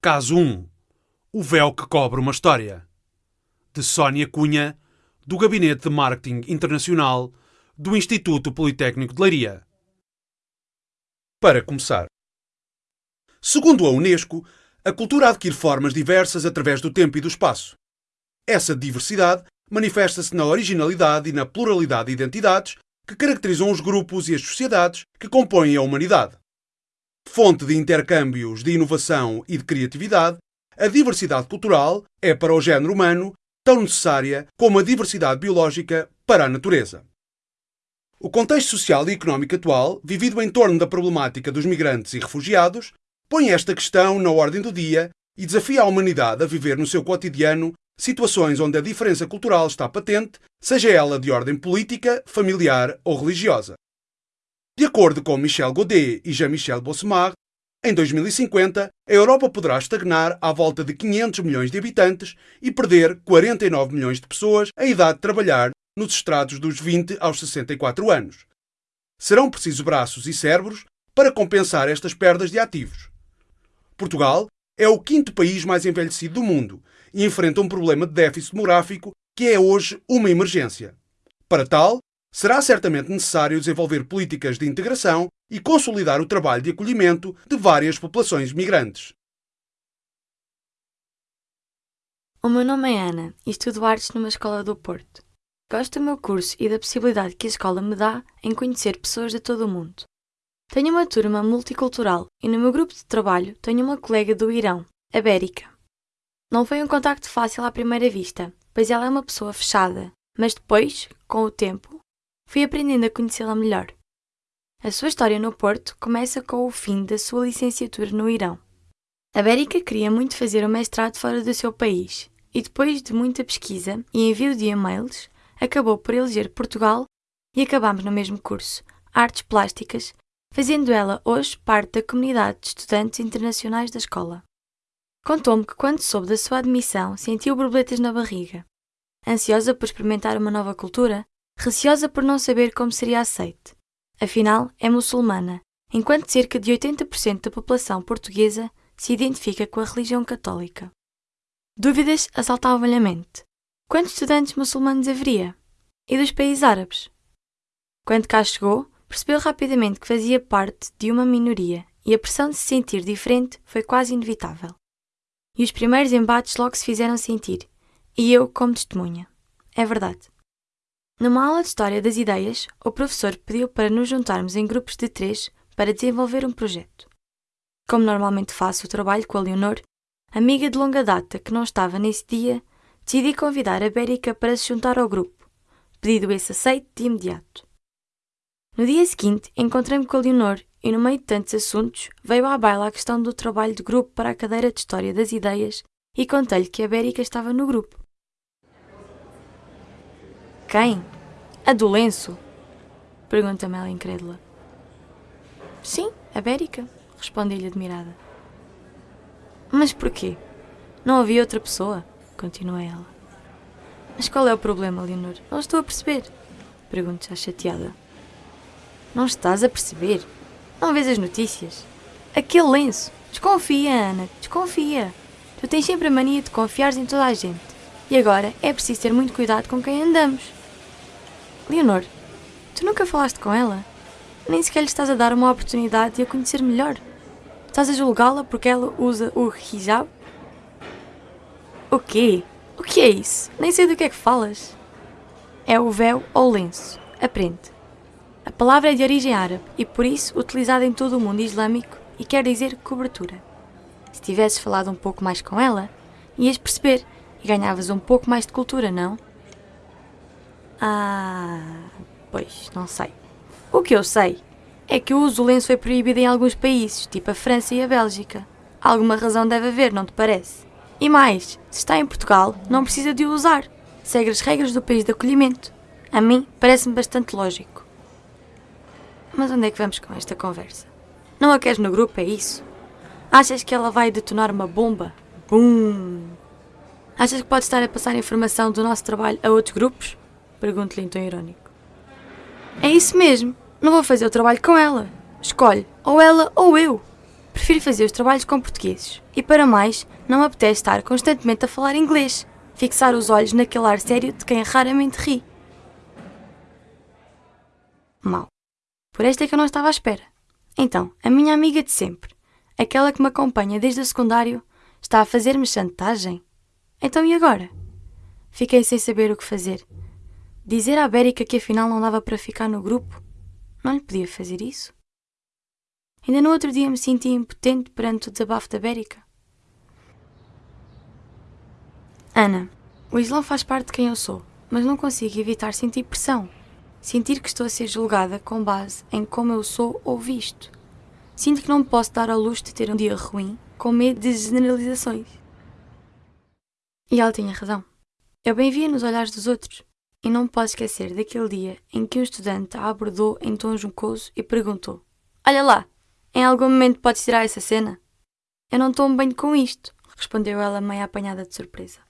Caso 1 O véu que cobre uma história. De Sónia Cunha, do Gabinete de Marketing Internacional do Instituto Politécnico de Leiria. Para começar. Segundo a Unesco, a cultura adquire formas diversas através do tempo e do espaço. Essa diversidade manifesta-se na originalidade e na pluralidade de identidades que caracterizam os grupos e as sociedades que compõem a humanidade. Fonte de intercâmbios, de inovação e de criatividade, a diversidade cultural é para o género humano tão necessária como a diversidade biológica para a natureza. O contexto social e económico atual, vivido em torno da problemática dos migrantes e refugiados, põe esta questão na ordem do dia e desafia a humanidade a viver no seu cotidiano situações onde a diferença cultural está patente, seja ela de ordem política, familiar ou religiosa. De acordo com Michel Godet e Jean-Michel Bossemar, em 2050, a Europa poderá estagnar à volta de 500 milhões de habitantes e perder 49 milhões de pessoas a idade de trabalhar nos estrados dos 20 aos 64 anos. Serão precisos braços e cérebros para compensar estas perdas de ativos. Portugal é o quinto país mais envelhecido do mundo e enfrenta um problema de déficit demográfico que é hoje uma emergência. Para tal, será certamente necessário desenvolver políticas de integração e consolidar o trabalho de acolhimento de várias populações migrantes. O meu nome é Ana e estudo artes numa escola do Porto. Gosto do meu curso e da possibilidade que a escola me dá em conhecer pessoas de todo o mundo. Tenho uma turma multicultural e no meu grupo de trabalho tenho uma colega do Irão, a Bérica. Não foi um contacto fácil à primeira vista, pois ela é uma pessoa fechada, mas depois, com o tempo, fui aprendendo a conhecê-la melhor. A sua história no Porto começa com o fim da sua licenciatura no Irão. A Bérica queria muito fazer o mestrado fora do seu país e, depois de muita pesquisa e envio de e-mails, acabou por eleger Portugal e acabamos no mesmo curso, Artes Plásticas, fazendo ela hoje parte da comunidade de estudantes internacionais da escola. Contou-me que quando soube da sua admissão sentiu borboletas na barriga. Ansiosa por experimentar uma nova cultura, receosa por não saber como seria aceite. Afinal, é muçulmana, enquanto cerca de 80% da população portuguesa se identifica com a religião católica. Dúvidas assaltavam-lhe a mente. Quantos estudantes muçulmanos haveria? E dos países árabes? Quando cá chegou, percebeu rapidamente que fazia parte de uma minoria e a pressão de se sentir diferente foi quase inevitável. E os primeiros embates logo se fizeram sentir, e eu como testemunha. É verdade. Numa aula de História das Ideias, o professor pediu para nos juntarmos em grupos de três para desenvolver um projeto. Como normalmente faço o trabalho com a Leonor, amiga de longa data que não estava nesse dia, decidi convidar a Bérica para se juntar ao grupo, pedido esse aceito de imediato. No dia seguinte, encontrei-me com a Leonor e, no meio de tantos assuntos, veio à baila a questão do trabalho de grupo para a cadeira de História das Ideias e contei-lhe que a Bérica estava no grupo. Quem? A do lenço? Pergunta-me ela incrédula. Sim, a Bérica, respondi-lhe admirada. Mas porquê? Não havia outra pessoa? Continua ela. Mas qual é o problema, Leonor? Não estou a perceber. Pergunto já chateada. Não estás a perceber? Não vês as notícias? Aquele lenço. Desconfia, Ana, desconfia. Tu tens sempre a mania de confiar em toda a gente. E agora é preciso ter muito cuidado com quem andamos. Leonor, tu nunca falaste com ela? Nem sequer lhe estás a dar uma oportunidade de a conhecer melhor. Estás a julgá-la porque ela usa o hijab? O quê? O que é isso? Nem sei do que é que falas. É o véu ou lenço. Aprende. A palavra é de origem árabe e por isso utilizada em todo o mundo islâmico e quer dizer cobertura. Se tivesses falado um pouco mais com ela, ias perceber e ganhavas um pouco mais de cultura, não? Ah, pois, não sei. O que eu sei é que o uso do lenço foi proibido em alguns países, tipo a França e a Bélgica. Alguma razão deve haver, não te parece? E mais, se está em Portugal, não precisa de o usar. Segue as regras do país de acolhimento. A mim, parece-me bastante lógico. Mas onde é que vamos com esta conversa? Não a queres no grupo, é isso? Achas que ela vai detonar uma bomba? Bum! Achas que pode estar a passar informação do nosso trabalho a outros grupos? Pergunto-lhe em tom irónico. É isso mesmo. Não vou fazer o trabalho com ela. Escolhe, ou ela ou eu. Prefiro fazer os trabalhos com portugueses. E para mais, não me apetece estar constantemente a falar inglês, fixar os olhos naquele ar sério de quem raramente ri. Mal. Por esta é que eu não estava à espera. Então, a minha amiga de sempre, aquela que me acompanha desde o secundário, está a fazer-me chantagem? Então e agora? Fiquei sem saber o que fazer. Dizer à Bérica que afinal não dava para ficar no grupo? Não lhe podia fazer isso? Ainda no outro dia me senti impotente perante o desabafo da Bérica. Ana, o Islão faz parte de quem eu sou, mas não consigo evitar sentir pressão. Sentir que estou a ser julgada com base em como eu sou ou visto. Sinto que não me posso dar ao luxo de ter um dia ruim com medo de generalizações. E ela tinha razão. Eu bem via nos olhares dos outros, e não posso esquecer daquele dia em que um estudante a abordou em tom juncoso e perguntou: Olha lá, em algum momento podes tirar essa cena? Eu não tomo bem com isto, respondeu ela meio apanhada de surpresa.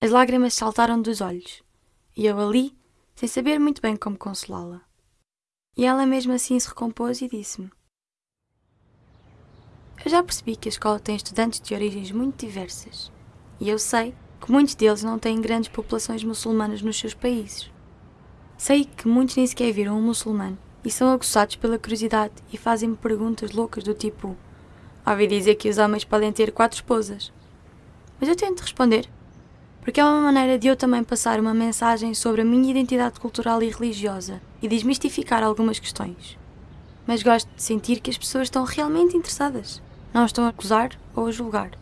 As lágrimas saltaram dos olhos, e eu ali, sem saber muito bem como consolá-la. E ela mesmo assim se recompôs e disse-me: Eu já percebi que a escola tem estudantes de origens muito diversas, e eu sei que muitos deles não têm grandes populações muçulmanas nos seus países. Sei que muitos nem sequer viram um muçulmano e são aguçados pela curiosidade e fazem-me perguntas loucas do tipo: Ouvi dizer que os homens podem ter quatro esposas. Mas eu tento responder, porque é uma maneira de eu também passar uma mensagem sobre a minha identidade cultural e religiosa e desmistificar algumas questões. Mas gosto de sentir que as pessoas estão realmente interessadas, não estão a acusar ou a julgar.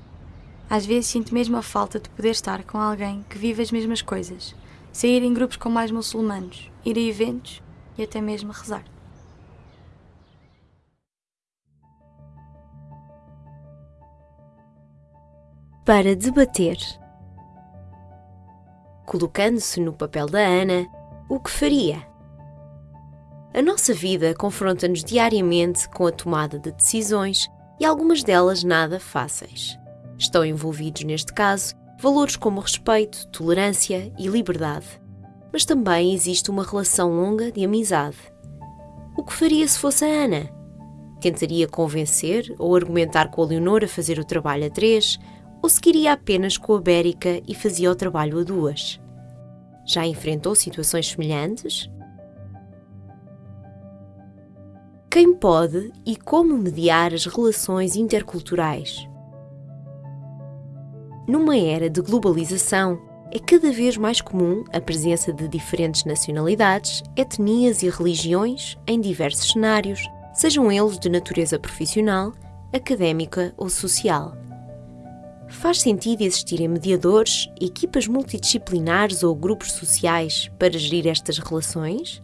Às vezes sinto mesmo a falta de poder estar com alguém que vive as mesmas coisas, sair em grupos com mais muçulmanos, ir a eventos e até mesmo rezar. Para debater. Colocando-se no papel da Ana, o que faria? A nossa vida confronta-nos diariamente com a tomada de decisões e algumas delas nada fáceis. Estão envolvidos, neste caso, valores como respeito, tolerância e liberdade. Mas também existe uma relação longa de amizade. O que faria se fosse a Ana? Tentaria convencer ou argumentar com a Leonor a fazer o trabalho a três, ou seguiria apenas com a Bérica e fazia o trabalho a duas? Já enfrentou situações semelhantes? Quem pode e como mediar as relações interculturais? Numa era de globalização, é cada vez mais comum a presença de diferentes nacionalidades, etnias e religiões em diversos cenários, sejam eles de natureza profissional, académica ou social. Faz sentido existirem mediadores, equipas multidisciplinares ou grupos sociais para gerir estas relações?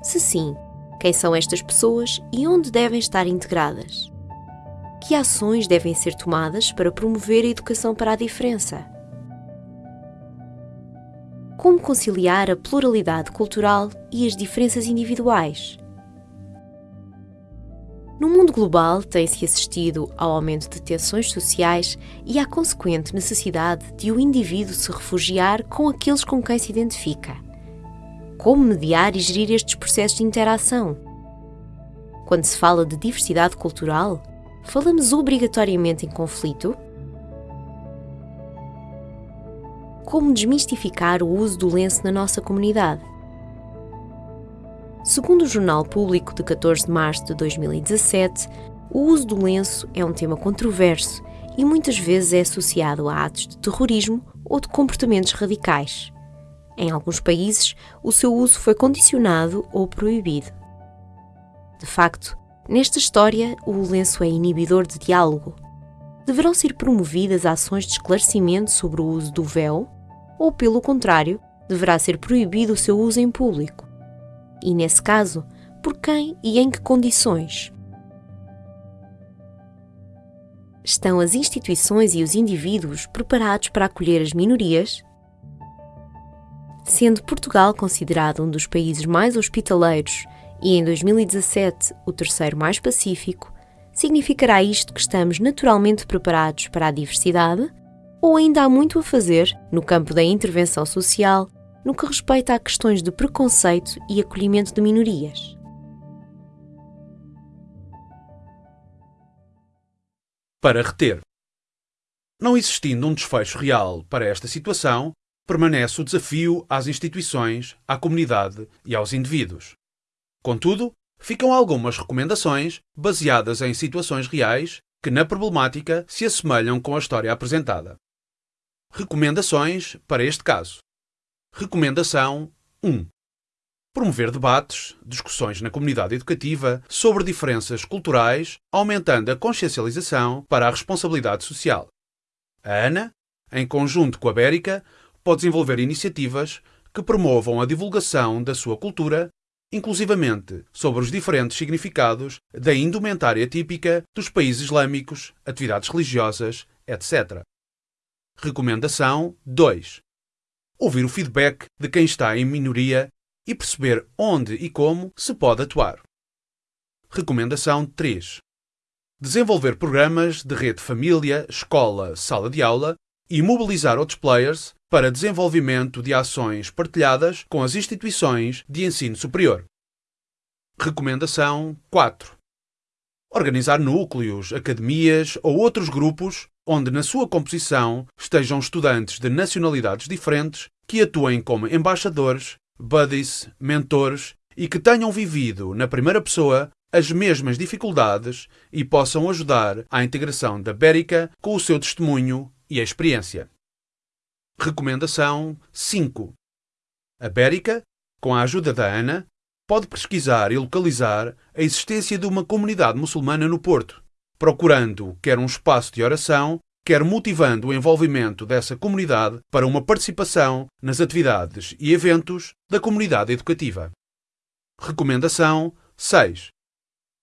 Se sim, quem são estas pessoas e onde devem estar integradas? Que ações devem ser tomadas para promover a educação para a diferença? Como conciliar a pluralidade cultural e as diferenças individuais? No mundo global, tem-se assistido ao aumento de tensões sociais e à consequente necessidade de o indivíduo se refugiar com aqueles com quem se identifica. Como mediar e gerir estes processos de interação? Quando se fala de diversidade cultural, falamos obrigatoriamente em conflito? Como desmistificar o uso do lenço na nossa comunidade? Segundo o Jornal Público de 14 de março de 2017, o uso do lenço é um tema controverso e muitas vezes é associado a atos de terrorismo ou de comportamentos radicais. Em alguns países, o seu uso foi condicionado ou proibido. De facto, Nesta história, o lenço é inibidor de diálogo. Deverão ser promovidas ações de esclarecimento sobre o uso do véu, ou, pelo contrário, deverá ser proibido o seu uso em público? E, nesse caso, por quem e em que condições? Estão as instituições e os indivíduos preparados para acolher as minorias? Sendo Portugal considerado um dos países mais hospitaleiros e em 2017 o terceiro mais pacífico, significará isto que estamos naturalmente preparados para a diversidade? Ou ainda há muito a fazer no campo da intervenção social no que respeita a questões de preconceito e acolhimento de minorias? para reter. Não existindo um desfecho real para esta situação, permanece o desafio às instituições, à comunidade e aos indivíduos. Contudo, ficam algumas recomendações baseadas em situações reais que, na problemática, se assemelham com a história apresentada. Recomendações para este caso. Recomendação 1. Promover debates, discussões na comunidade educativa sobre diferenças culturais, aumentando a consciencialização para a responsabilidade social. A ANA, em conjunto com a Bérica, pode desenvolver iniciativas que promovam a divulgação da sua cultura, inclusivamente sobre os diferentes significados da indumentária típica dos países islâmicos, atividades religiosas, etc. Recomendação 2. Ouvir o feedback de quem está em minoria e perceber onde e como se pode atuar. Recomendação 3. Desenvolver programas de rede família, escola, sala de aula e mobilizar outros players para desenvolvimento de ações partilhadas com as instituições de ensino superior. Recomendação 4. Organizar núcleos, academias ou outros grupos onde na sua composição estejam estudantes de nacionalidades diferentes que atuem como embaixadores, buddies, mentores e que tenham vivido na primeira pessoa as mesmas dificuldades e possam ajudar à integração da Bérica com o seu testemunho e a experiência. Recomendação 5. A Bérica, com a ajuda da ANA, pode pesquisar e localizar a existência de uma comunidade muçulmana no Porto, procurando quer um espaço de oração, quer motivando o envolvimento dessa comunidade para uma participação nas atividades e eventos da comunidade educativa. Recomendação 6.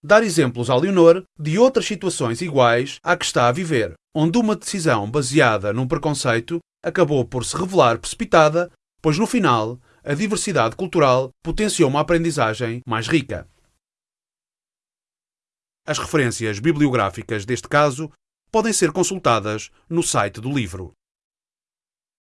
Dar exemplos a Leonor de outras situações iguais à que está a viver, onde uma decisão baseada num preconceito acabou por se revelar precipitada, pois no final a diversidade cultural potenciou uma aprendizagem mais rica. As referências bibliográficas deste caso podem ser consultadas no site do livro.